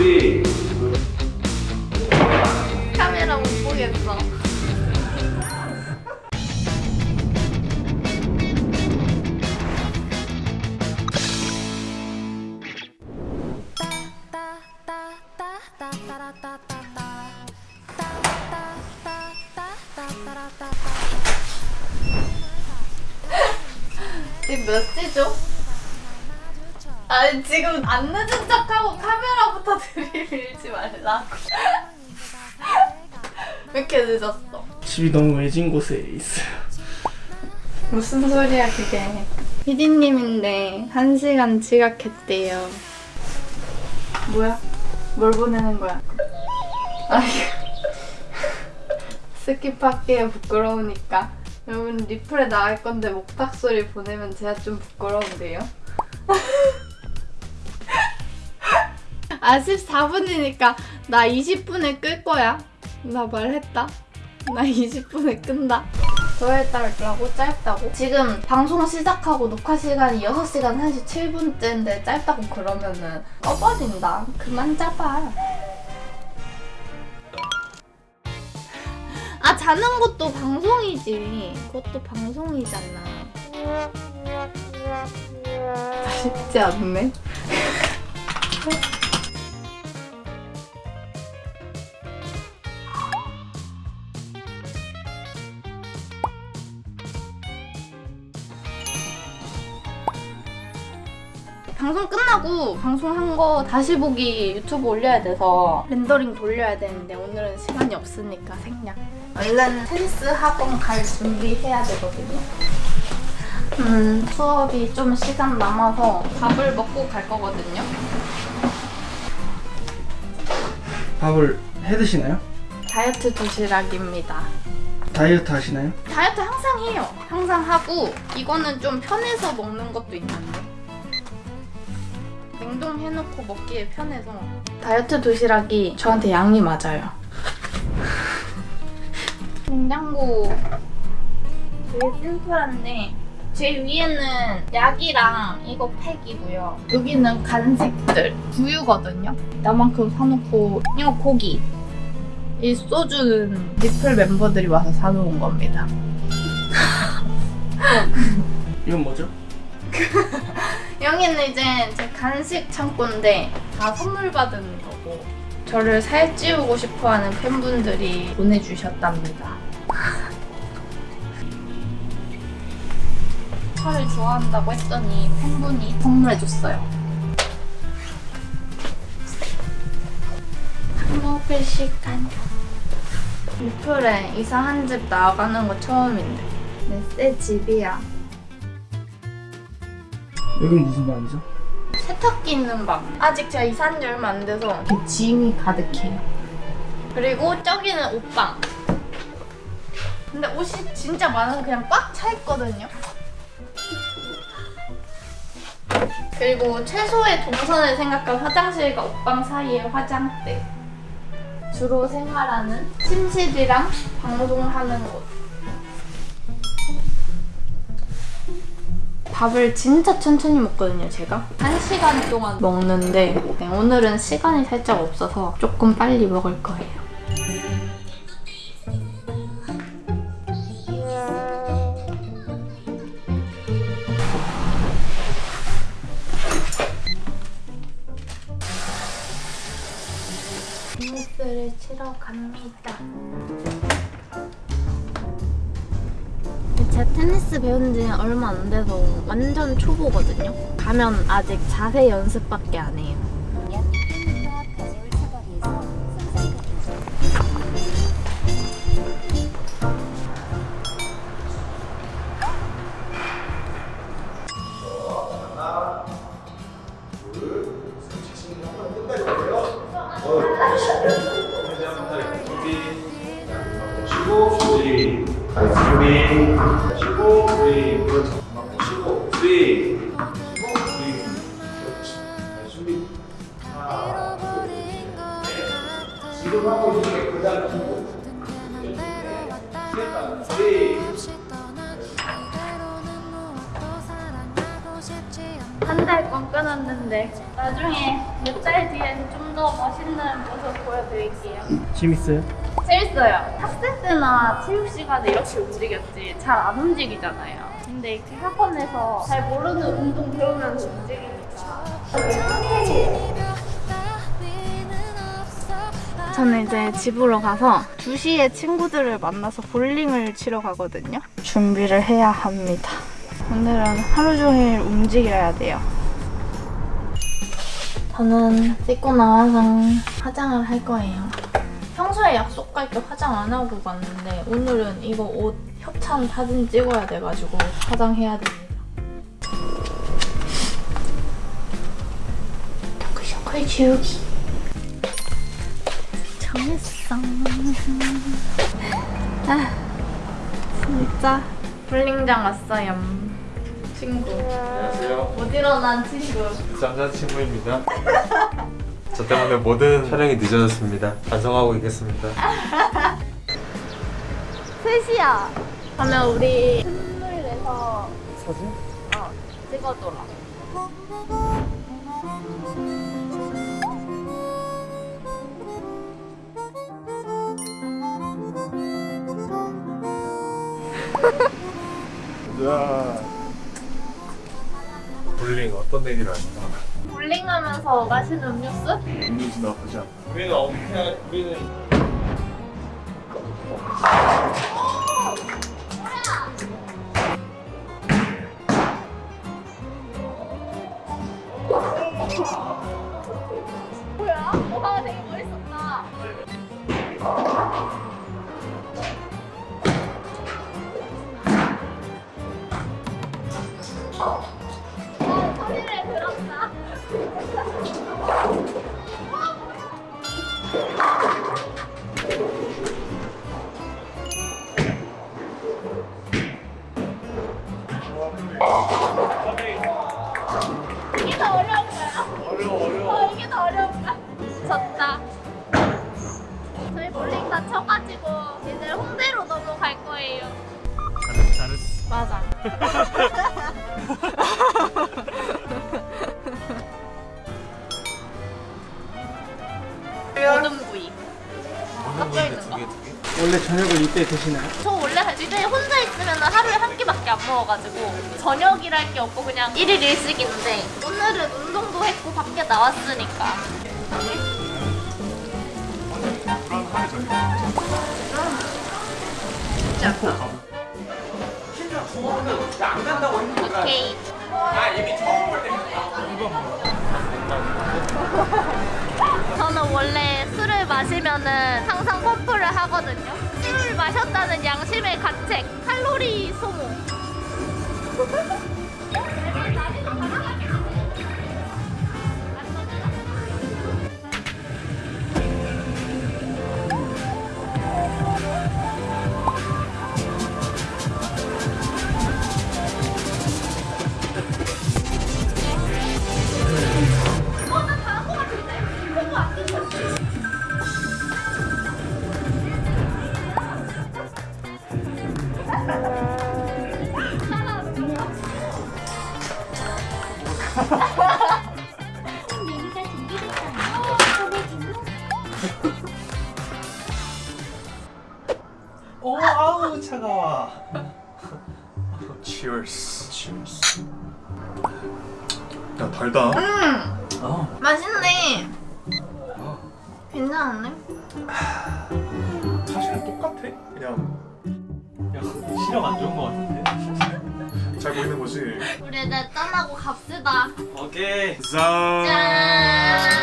쓰리. 카메라 못 보겠어. 지금 몇 시죠? 아니 지금 안 늦은 척하고 카메라부터 들이밀지 말라고 왜 이렇게 늦었어? 집이 너무 외진 곳에 있어요. 무슨 소리야 그게 피디님인데 한 시간 지각했대요 뭐야? 뭘 보내는 거야? 아이 스킵할게요 부끄러우니까 여러분 리플에 나갈 건데 목탁 소리 보내면 제가 좀 부끄러운데요? 아 14분이니까 나 20분에 끌 거야. 나 말했다. 나 20분에 끈다. 더했다고 짧다고? 지금 방송 시작하고 녹화 시간이 6시간 37분째인데 짧다고 그러면은 꺼버린다. 그만 잡아 아 자는 것도 방송이지. 그것도 방송이잖아. 쉽지 않네 방송 끝나고 방송한 거 다시 보기 유튜브 올려야 돼서 렌더링 돌려야 되는데 오늘은 시간이 없으니까 생략. 얼른 테니스 학원 갈 준비해야 되거든요. 음, 수업이 좀 시간 남아서 밥을 먹고 갈 거거든요. 밥을 해 드시나요? 다이어트 도시락입니다. 다이어트 하시나요? 다이어트 항상 해요. 항상 하고 이거는 좀 편해서 먹는 것도 있는데 냉동해놓고 먹기에 편해서 다이어트 도시락이 저한테 양이 맞아요. 냉장고 되게 심플한데 제일 위에는 약이랑 이거 팩이고요. 여기는 간식들, 두유거든요. 나만큼 사놓고 이거 고기. 이 소주는 리플 멤버들이 와서 사놓은 겁니다. 이건 뭐죠? 여기는 이제 제 간식 창고인데 다 선물 받은 거고 저를 살찌우고 싶어하는 팬분들이 보내주셨답니다. 살을 좋아한다고 했더니 팬분이 선물해줬어요. 밥 먹을 시간. 리플에 이사 한 집 나가는 거 처음인데 내 새 집이야. 여긴 무슨 방이죠? 세탁기 있는 방. 아직 제가 이사한 지 얼마 안 돼서 이렇게 짐이 가득해요. 그리고 저기는 옷방. 근데 옷이 진짜 많아서 그냥 꽉 차 있거든요. 그리고 최소의 동선을 생각한 화장실과 옷방 사이의 화장대. 주로 생활하는 침실이랑 방송하는 곳. 밥을 진짜 천천히 먹거든요, 제가. 한 시간 동안 먹는데 네, 오늘은 시간이 살짝 없어서 조금 빨리 먹을 거예요. 테니스를 치러 갑니다. 제가 테니스 배운 지 얼마 안 돼서 완전 초보거든요. 가면 아직 자세 연습밖에 안 해요. 나중에 몇 달 뒤에 좀 더 멋있는 모습 보여드릴게요. 재밌어요? 재밌어요. 학생 때나 체육 시간에 이렇게 움직였지 잘 안 움직이잖아요. 근데 이렇게 학원에서 잘 모르는 운동 배우면서 움직이니까. 저는 이제 집으로 가서 2시에 친구들을 만나서 볼링을 치러 가거든요. 준비를 해야 합니다. 오늘은 하루 종일 움직여야 돼요. 저는 씻고 나와서 화장을 할 거예요. 평소에 약속 갈 때 화장 안 하고 갔는데 오늘은 이거 옷 협찬 사진 찍어야 돼가지고 화장해야 됩니다. 샤클 지우기 정했어. 아 진짜 볼링장 왔어요. 친구 안녕하세요. 못 일어난 친구. 남자친구입니다. 저 때문에 모든 촬영이 늦어졌습니다. 반성하고 있겠습니다. 3시야. 그러면 우리 선물 내서 사진? 어, 찍어줘라. 자, 볼링 어떤 내기를 할까? 볼링하면서 마시는 음료수? 음료수 나쁘지 않다. 우리는 어떻게 우리는 맞아. 모든 부위. 섞여 있는 거. 원래 저녁을 이때 드시나요? 저 원래 집에 혼자 있으면 하루에 한 끼밖에 안 먹어가지고 저녁이랄 게 없고 그냥 1일 1식인데 오늘은 운동도 했고 밖에 나왔으니까 오케이 저는 원래 술을 마시면은 항상 펌프를 하거든요. 술을 마셨다는 양심의 가책, 칼로리 소모. 오 아우 차가워. Cheers. Cheers. 야 달다. 어. 맛있네. 괜찮네. 사실 똑같아. 그냥 그냥 시력 안 좋은 거 같은데. 잘 보이는 거지. 우리 이제 짠하고 갑시다. 오케이. 짠. 짠.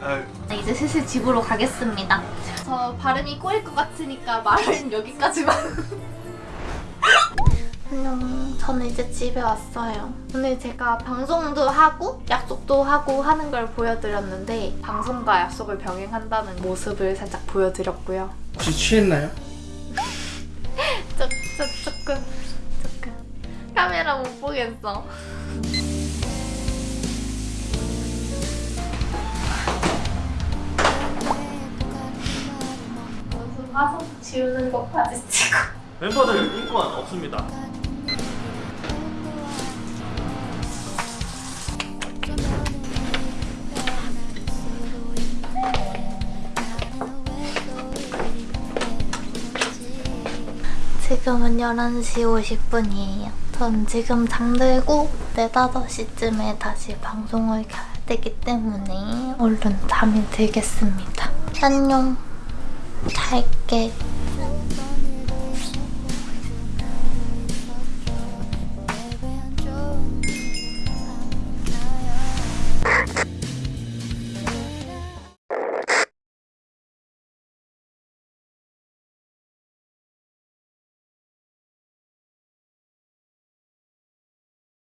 아, 네, 이제 슬슬 집으로 가겠습니다. 저 발음이 꼬일 것 같으니까 말은 여기까지만. 안녕. 저는 이제 집에 왔어요. 오늘 제가 방송도 하고 약속도 하고 하는 걸 보여드렸는데 방송과 약속을 병행한다는 모습을 살짝 보여드렸고요. 혹시 취했나요? 조, 조, 조금 조금 카메라 못 보겠어. 화속 지우는 것까지 찍고. 멤버들 인권 없습니다. 지금은 11시 50분이에요. 전 지금 잠들고 4, 5시쯤에 다시 방송을 켜야 되기 때문에 얼른 잠이 들겠습니다. 안녕. 잘게.